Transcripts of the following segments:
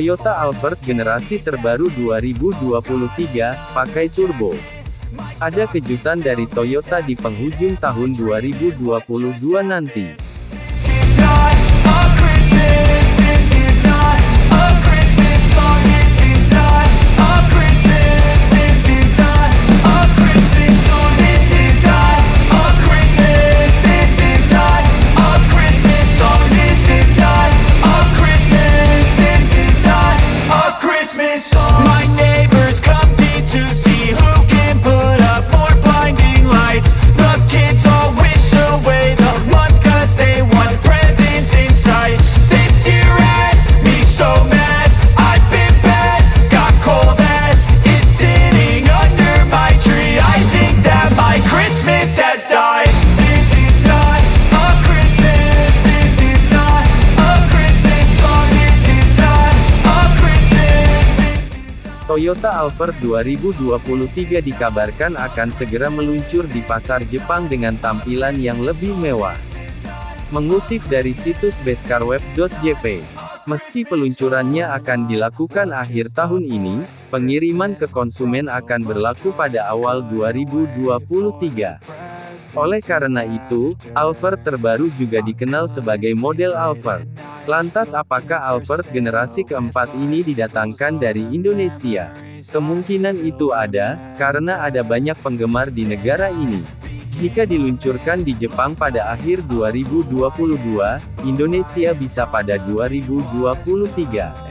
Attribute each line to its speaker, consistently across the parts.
Speaker 1: Toyota Alphard generasi terbaru 2023, pakai turbo. Ada kejutan dari Toyota di penghujung tahun 2022 nanti. Toyota Alphard 2023 dikabarkan akan segera meluncur di pasar Jepang dengan tampilan yang lebih mewah. Mengutip dari situs bescarweb.jp, meski peluncurannya akan dilakukan akhir tahun ini, pengiriman ke konsumen akan berlaku pada awal 2023. Oleh karena itu, Alphard terbaru juga dikenal sebagai model Alphard. Lantas apakah Alphard generasi keempat ini didatangkan dari Indonesia? Kemungkinan itu ada, karena ada banyak penggemar di negara ini. Jika diluncurkan di Jepang pada akhir 2022, Indonesia bisa pada 2023.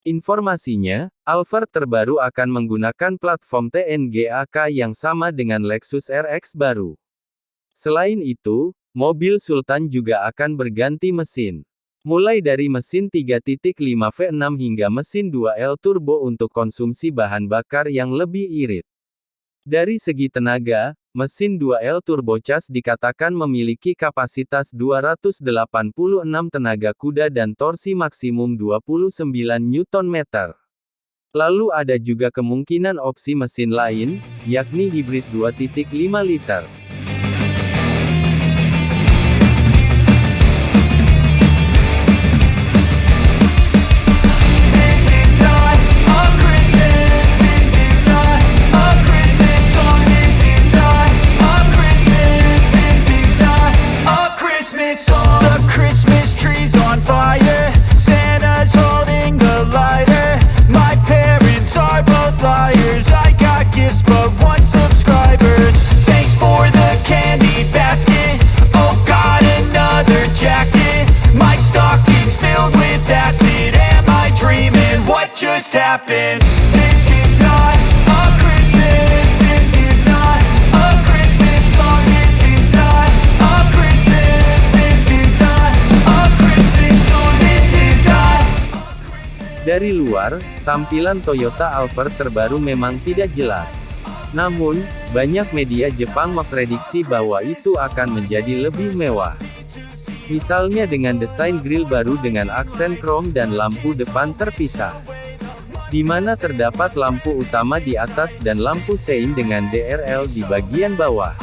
Speaker 1: Informasinya, Alphard terbaru akan menggunakan platform TNGA-K yang sama dengan Lexus RX baru. Selain itu, mobil Sultan juga akan berganti mesin. Mulai dari mesin 3.5 V6 hingga mesin 2L turbo untuk konsumsi bahan bakar yang lebih irit. Dari segi tenaga, mesin 2L turbocharged dikatakan memiliki kapasitas 286 tenaga kuda dan torsi maksimum 29 Nm. Lalu ada juga kemungkinan opsi mesin lain, yakni hibrid 2.5 liter.
Speaker 2: Just happened? This is not a Christmas. This is not a Christmas song. This is not a Christmas. This is not a Christmas song. This is not.
Speaker 1: Dari luar, tampilan Toyota Alphard terbaru memang tidak jelas. Namun, banyak media Jepang memprediksi bahwa itu akan menjadi lebih mewah. Misalnya dengan desain grill baru dengan aksen krom dan lampu depan terpisah. Di mana terdapat lampu utama di atas dan lampu sein dengan DRL di bagian bawah.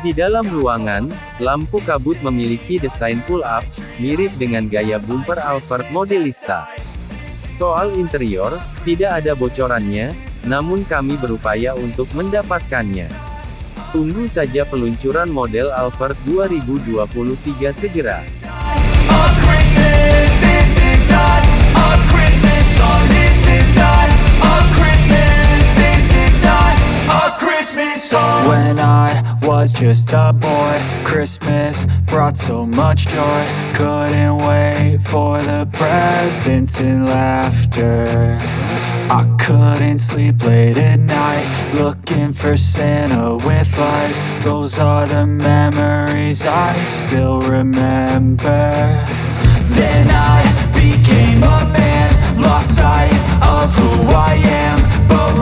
Speaker 1: Di dalam ruangan, lampu kabut memiliki desain pull-up, mirip dengan gaya bumper Alphard Modelista. Soal interior, tidak ada bocorannya, namun kami berupaya untuk mendapatkannya. Tunggu saja peluncuran model Alphard 2023 segera.
Speaker 2: Song. When I was just a boy, Christmas brought so much joy. Couldn't wait for the presents and laughter. I couldn't sleep late at night, looking for Santa with lights. Those are the memories I still remember. Then I became a man, lost sight of who I am. But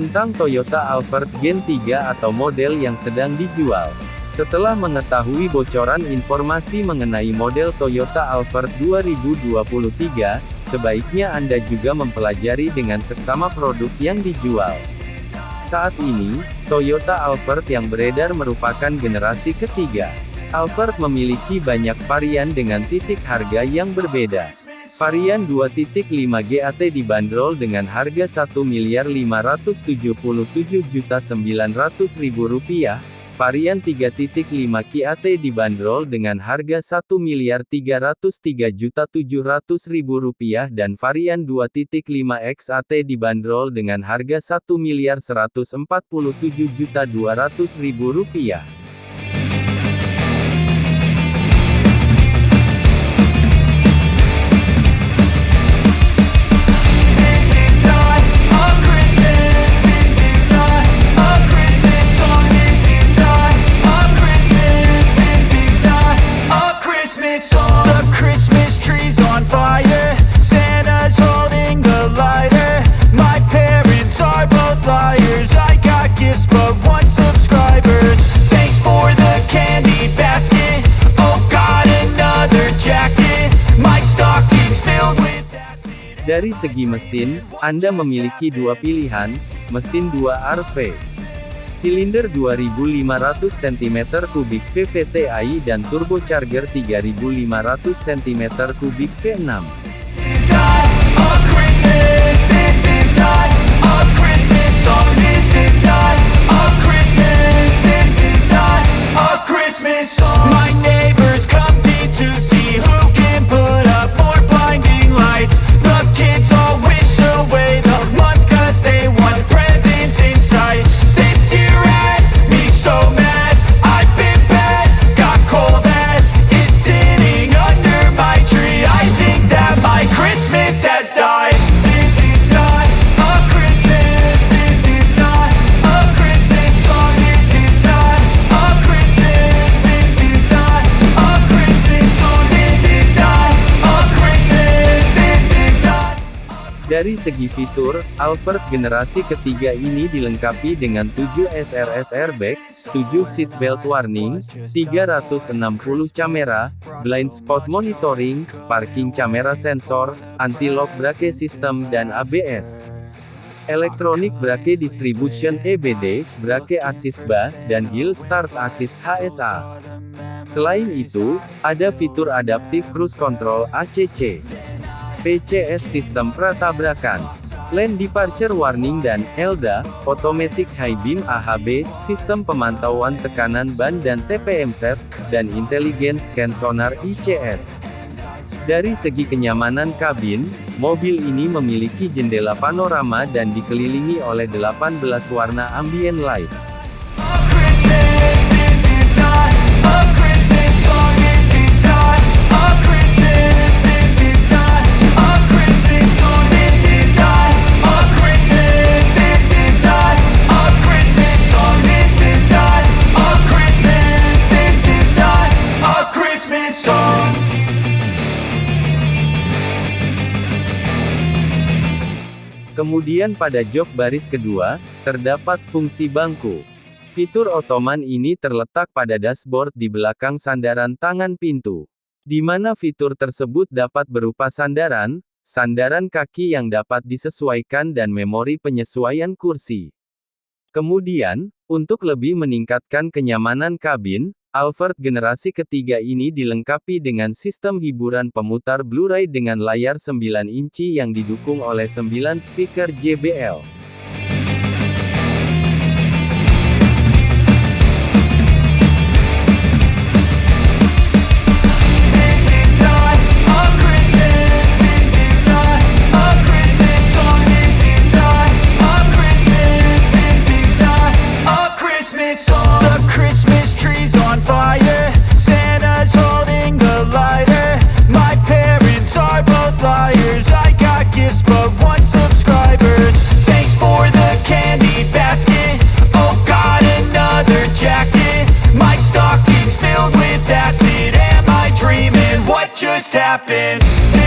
Speaker 1: Tentang Toyota Alphard Gen 3 atau model yang sedang dijual. Setelah mengetahui bocoran informasi mengenai model Toyota Alphard 2023, sebaiknya Anda juga mempelajari dengan seksama produk yang dijual. Saat ini, Toyota Alphard yang beredar merupakan generasi ketiga. Alphard memiliki banyak varian dengan titik harga yang berbeda. Varian 2.5 GAT dibanderol dengan harga Rp1.577.900.000, varian 3.5 KAT dibanderol dengan harga Rp1.303.700.000 dan varian 2.5 XAT dibanderol dengan harga Rp1.147.200.000. Dari segi mesin, Anda memiliki dua pilihan, mesin 2RV. Silinder 2500 cm3 VVT-i dan turbocharger 3500 cm3 V6.
Speaker 2: is not
Speaker 1: Dari segi fitur, Alphard generasi ketiga ini dilengkapi dengan 7 SRS airbag, 7 seat belt warning, 360 kamera, blind spot monitoring, parking camera sensor, anti-lock brake system dan ABS. Electronic Brake Distribution EBD, Brake Assist BA, dan Hill Start Assist HSA. Selain itu, ada fitur Adaptive Cruise Control ACC. PCS Sistem Pratabrakan, Lane Departure Warning dan ELDA, Automatic High Beam AHB, Sistem Pemantauan Tekanan Ban dan TPM Set, dan Intelligent Scan Sonar ICS. Dari segi kenyamanan kabin, mobil ini memiliki jendela panorama dan dikelilingi oleh 18 warna ambient light. Kemudian pada jok baris kedua, terdapat fungsi bangku. Fitur Ottoman ini terletak pada dashboard di belakang sandaran tangan pintu. Di mana fitur tersebut dapat berupa sandaran, sandaran kaki yang dapat disesuaikan dan memori penyesuaian kursi. Kemudian, untuk lebih meningkatkan kenyamanan kabin, Alphard generasi ketiga ini dilengkapi dengan sistem hiburan pemutar Blu-ray dengan layar 9 inci yang didukung oleh 9 speaker JBL.
Speaker 2: tapping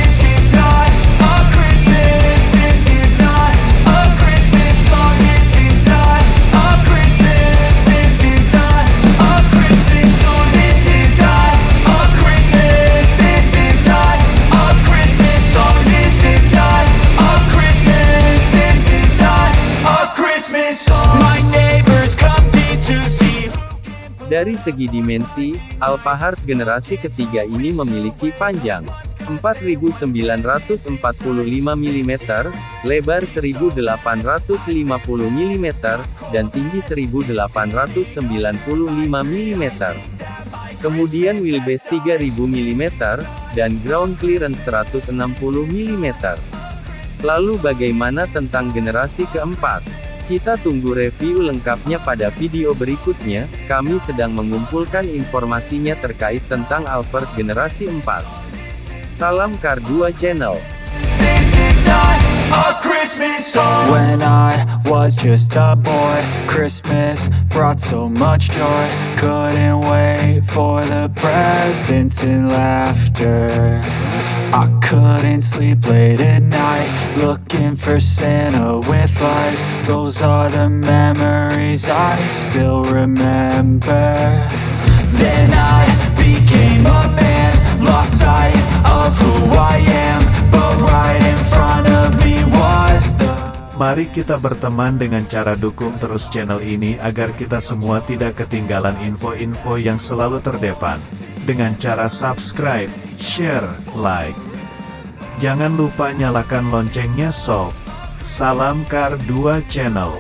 Speaker 1: Dari segi dimensi, Alphard generasi ketiga ini memiliki panjang 4945 mm, lebar 1850 mm, dan tinggi 1895 mm. Kemudian wheelbase 3000 mm, dan ground clearance 160 mm. Lalu bagaimana tentang generasi keempat? Kita tunggu review lengkapnya pada video berikutnya, kami sedang mengumpulkan informasinya terkait tentang Alphard generasi 4. Salam Kar 2 Channel.
Speaker 3: When I was just a boy, Christmas brought so much joy. Couldn't wait for the presents and laughter. I couldn't sleep late at night, looking for Santa with lights. Those are the memories I still remember. Then I became a man, lost sight of who I am. But right in front of me was the
Speaker 4: Mari kita berteman dengan cara dukung terus channel ini agar kita semua tidak ketinggalan info-info yang selalu terdepan. Dengan cara subscribe, share, like. Jangan lupa nyalakan loncengnya sob. Salam Kar 2 Channel.